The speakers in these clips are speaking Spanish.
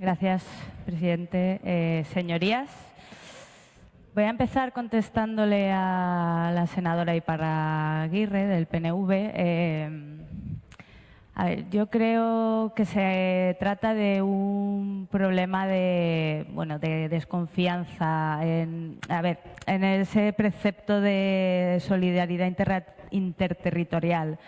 Gracias, presidente. Eh, señorías, voy a empezar contestándole a la senadora Iparraguirre del PNV. Eh, yo creo que se trata de un problema de, bueno, de desconfianza en, a ver, en ese precepto de solidaridad interterritorial.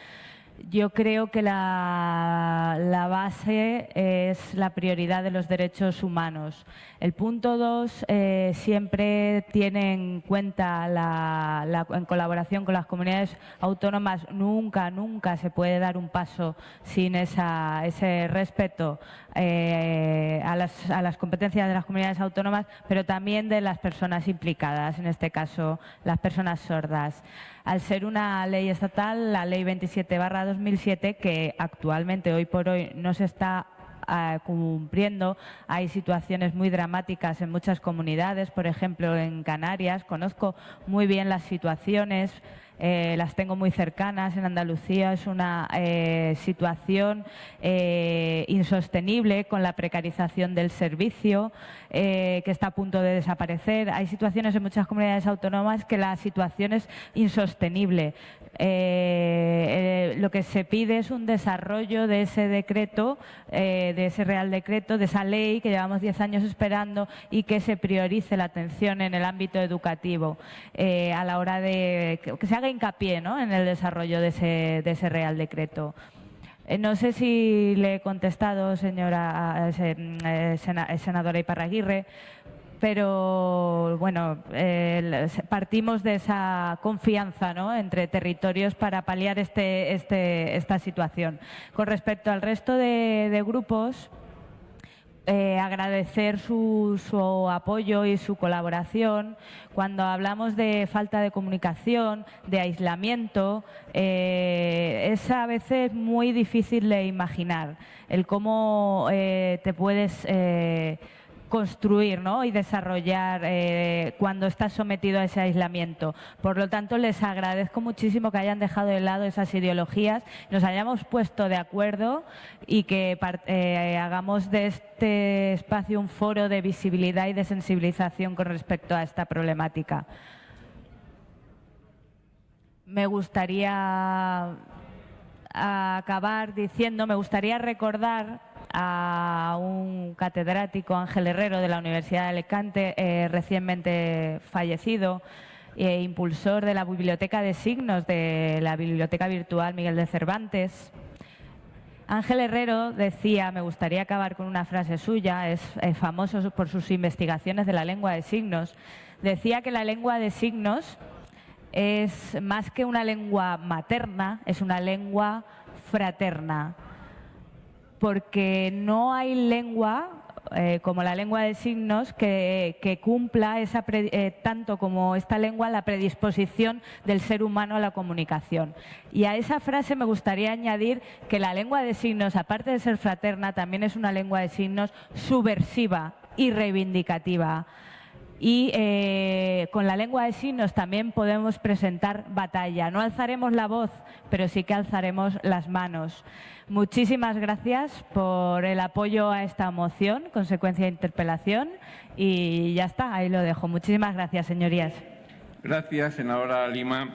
Yo creo que la, base es la prioridad de los derechos humanos. El punto dos eh, siempre tiene en cuenta, la, en colaboración con las comunidades autónomas, nunca, nunca se puede dar un paso sin ese respeto eh, a, las, a las competencias de las comunidades autónomas, pero también de las personas implicadas, en este caso las personas sordas. Al ser una ley estatal, la Ley 27 2007, que actualmente, hoy por hoy, no se está ah, cumpliendo. Hay situaciones muy dramáticas en muchas comunidades, por ejemplo en Canarias. Conozco muy bien las situaciones eh, las tengo muy cercanas. En Andalucía es una eh, situación eh, insostenible con la precarización del servicio que está a punto de desaparecer. Hay situaciones en muchas comunidades autónomas que la situación es insostenible. Lo que se pide es un desarrollo de ese decreto, de ese Real Decreto, de esa ley que llevamos diez años esperando y que se priorice la atención en el ámbito educativo a la hora de que se haga hincapié en el desarrollo de ese, Real Decreto. Eh, no sé si le he contestado, señora mm, eh, senadora Iparraguirre, pero bueno, partimos de esa confianza entre territorios para paliar este, este, esta situación. Con respecto al resto de grupos, eh, agradecer su, apoyo y su colaboración. Cuando hablamos de falta de comunicación, de aislamiento, eh, es a veces muy difícil de imaginar el cómo eh, te puedes construir ¿no? y desarrollar eh, cuando estás sometido a ese aislamiento. Por lo tanto, les agradezco muchísimo que hayan dejado de lado esas ideologías, nos hayamos puesto de acuerdo y que eh, hagamos de este espacio un foro de visibilidad y de sensibilización con respecto a esta problemática. Me gustaría acabar diciendo, me gustaría recordar a un catedrático, Ángel Herrero, de la Universidad de Alicante, eh, recientemente fallecido, e impulsor de la Biblioteca de Signos de la Biblioteca Virtual Miguel de Cervantes. Ángel Herrero decía, me gustaría acabar con una frase suya, es famoso por sus investigaciones de la lengua de signos, decía que la lengua de signos es más que una lengua materna, es una lengua fraterna porque no hay lengua eh, como la lengua de signos que, cumpla esa eh, tanto como esta lengua la predisposición del ser humano a la comunicación. Y a esa frase me gustaría añadir que la lengua de signos, aparte de ser fraterna, también es una lengua de signos subversiva y reivindicativa y eh, con la lengua de signos también podemos presentar batalla. No alzaremos la voz, pero sí que alzaremos las manos. Muchísimas gracias por el apoyo a esta moción, consecuencia de interpelación, y ya está, ahí lo dejo. Muchísimas gracias, señorías. Gracias, senadora Lima.